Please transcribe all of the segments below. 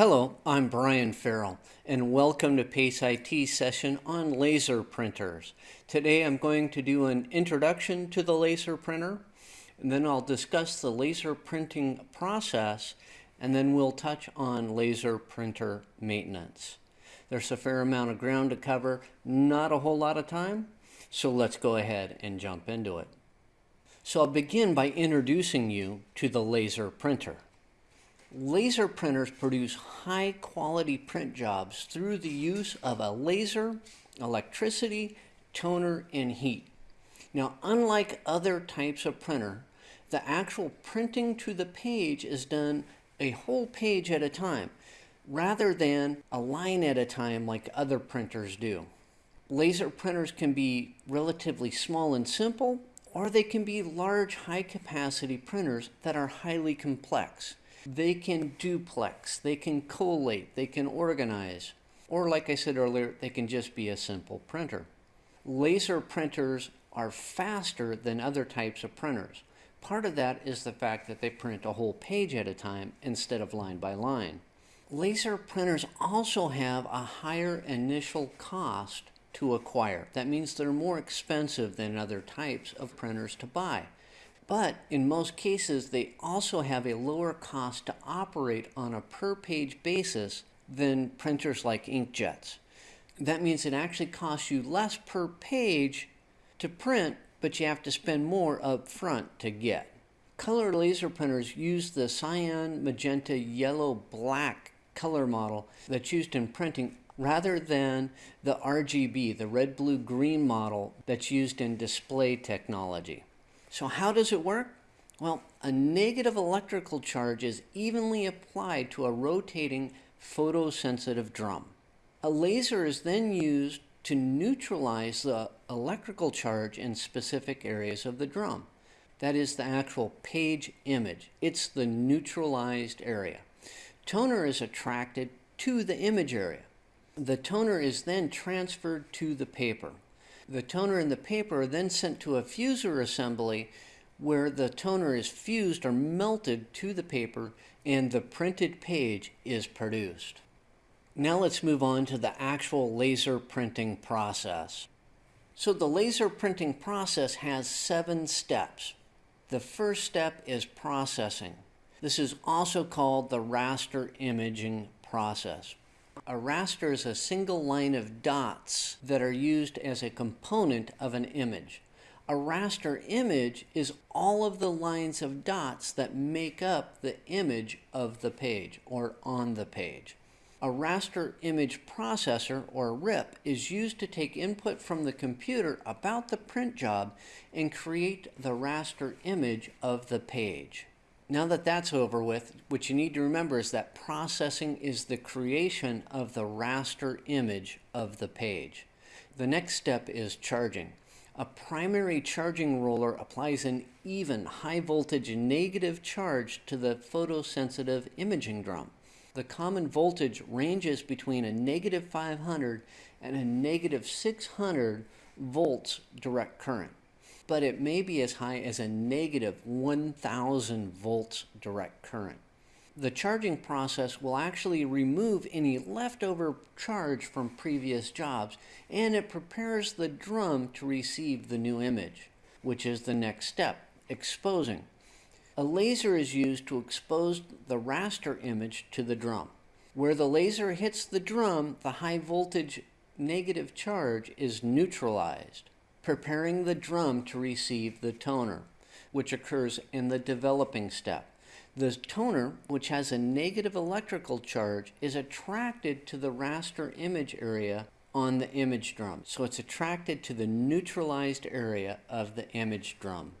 Hello, I'm Brian Farrell, and welcome to PACE IT session on laser printers. Today I'm going to do an introduction to the laser printer, and then I'll discuss the laser printing process, and then we'll touch on laser printer maintenance. There's a fair amount of ground to cover, not a whole lot of time, so let's go ahead and jump into it. So I'll begin by introducing you to the laser printer. Laser printers produce high quality print jobs through the use of a laser, electricity, toner, and heat. Now, unlike other types of printer, the actual printing to the page is done a whole page at a time, rather than a line at a time like other printers do. Laser printers can be relatively small and simple, or they can be large high capacity printers that are highly complex. They can duplex, they can collate, they can organize, or like I said earlier, they can just be a simple printer. Laser printers are faster than other types of printers. Part of that is the fact that they print a whole page at a time instead of line by line. Laser printers also have a higher initial cost to acquire. That means they're more expensive than other types of printers to buy. But in most cases, they also have a lower cost to operate on a per page basis than printers like inkjets. That means it actually costs you less per page to print, but you have to spend more up front to get. Color laser printers use the cyan, magenta, yellow, black color model that's used in printing rather than the RGB, the red, blue, green model that's used in display technology. So how does it work? Well, a negative electrical charge is evenly applied to a rotating photosensitive drum. A laser is then used to neutralize the electrical charge in specific areas of the drum. That is the actual page image. It's the neutralized area. Toner is attracted to the image area. The toner is then transferred to the paper. The toner and the paper are then sent to a fuser assembly where the toner is fused or melted to the paper and the printed page is produced. Now let's move on to the actual laser printing process. So the laser printing process has seven steps. The first step is processing. This is also called the raster imaging process. A raster is a single line of dots that are used as a component of an image. A raster image is all of the lines of dots that make up the image of the page or on the page. A raster image processor or RIP is used to take input from the computer about the print job and create the raster image of the page. Now that that's over with, what you need to remember is that processing is the creation of the raster image of the page. The next step is charging. A primary charging roller applies an even high voltage negative charge to the photosensitive imaging drum. The common voltage ranges between a negative 500 and a negative 600 volts direct current but it may be as high as a negative 1000 volts direct current. The charging process will actually remove any leftover charge from previous jobs and it prepares the drum to receive the new image, which is the next step, exposing. A laser is used to expose the raster image to the drum. Where the laser hits the drum, the high voltage negative charge is neutralized preparing the drum to receive the toner, which occurs in the developing step. The toner, which has a negative electrical charge, is attracted to the raster image area on the image drum. So it's attracted to the neutralized area of the image drum.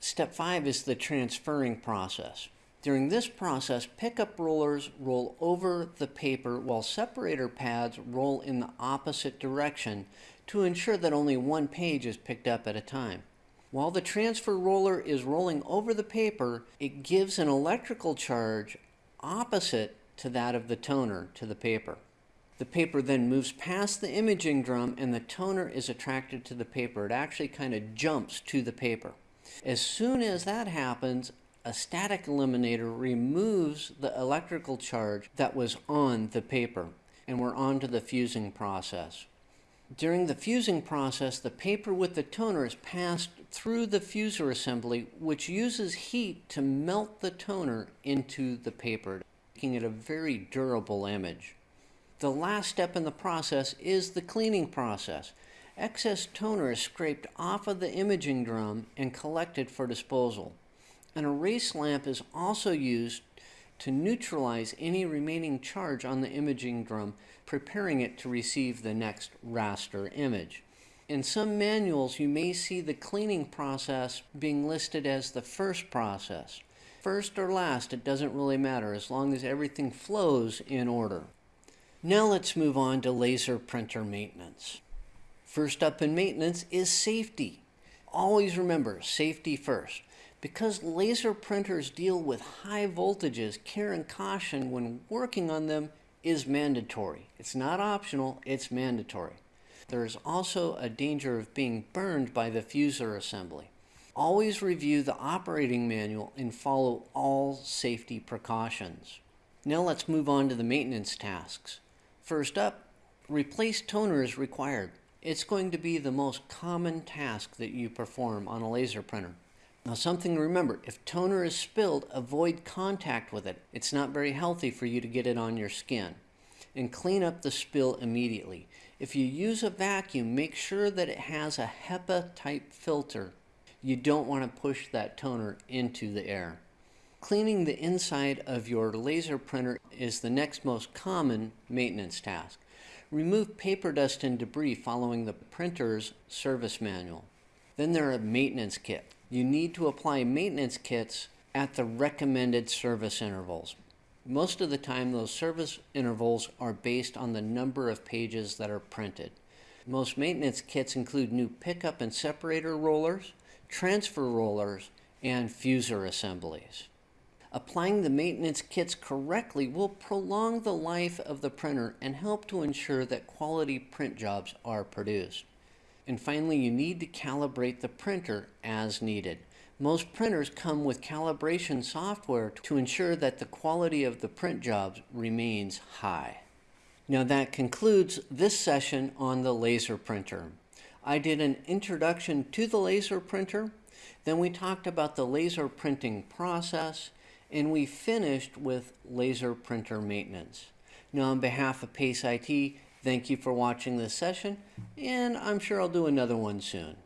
Step five is the transferring process. During this process, pickup rollers roll over the paper while separator pads roll in the opposite direction to ensure that only one page is picked up at a time. While the transfer roller is rolling over the paper, it gives an electrical charge opposite to that of the toner to the paper. The paper then moves past the imaging drum and the toner is attracted to the paper. It actually kind of jumps to the paper. As soon as that happens, a static eliminator removes the electrical charge that was on the paper. And we're on to the fusing process. During the fusing process, the paper with the toner is passed through the fuser assembly, which uses heat to melt the toner into the paper, making it a very durable image. The last step in the process is the cleaning process. Excess toner is scraped off of the imaging drum and collected for disposal. An erase lamp is also used to neutralize any remaining charge on the imaging drum, preparing it to receive the next raster image. In some manuals, you may see the cleaning process being listed as the first process. First or last, it doesn't really matter as long as everything flows in order. Now let's move on to laser printer maintenance. First up in maintenance is safety. Always remember safety first. Because laser printers deal with high voltages, care and caution when working on them is mandatory. It's not optional, it's mandatory. There is also a danger of being burned by the fuser assembly. Always review the operating manual and follow all safety precautions. Now let's move on to the maintenance tasks. First up, replace toner is required. It's going to be the most common task that you perform on a laser printer. Now something to remember, if toner is spilled, avoid contact with it. It's not very healthy for you to get it on your skin. And clean up the spill immediately. If you use a vacuum, make sure that it has a HEPA type filter. You don't want to push that toner into the air. Cleaning the inside of your laser printer is the next most common maintenance task. Remove paper dust and debris following the printer's service manual. Then there are maintenance kits. You need to apply maintenance kits at the recommended service intervals. Most of the time those service intervals are based on the number of pages that are printed. Most maintenance kits include new pickup and separator rollers, transfer rollers, and fuser assemblies. Applying the maintenance kits correctly will prolong the life of the printer and help to ensure that quality print jobs are produced. And finally, you need to calibrate the printer as needed. Most printers come with calibration software to ensure that the quality of the print jobs remains high. Now that concludes this session on the laser printer. I did an introduction to the laser printer, then we talked about the laser printing process, and we finished with laser printer maintenance. Now on behalf of PACE IT, thank you for watching this session, and I'm sure I'll do another one soon.